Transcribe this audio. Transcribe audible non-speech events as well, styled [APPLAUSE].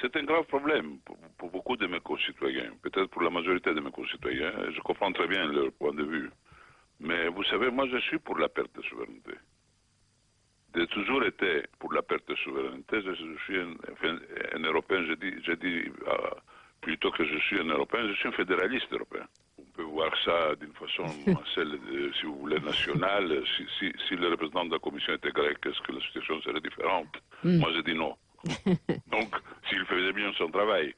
C'est un grave problème pour, pour beaucoup de mes concitoyens, peut-être pour la majorité de mes concitoyens. Je comprends très bien leur point de vue. Mais vous savez, moi je suis pour la perte de souveraineté. J'ai toujours été pour la perte de souveraineté. Je, suis un, enfin, un Européen, je dis, je dis euh, plutôt que je suis un Européen, je suis un fédéraliste européen. On peut voir ça d'une façon, [LAUGHS] celle de, si vous voulez, nationale. Si, si, si, le représentant de la Commission était grec, est-ce que la situation serait différente? Mm. Moi, je dis non. [LAUGHS] Wilson trabalho.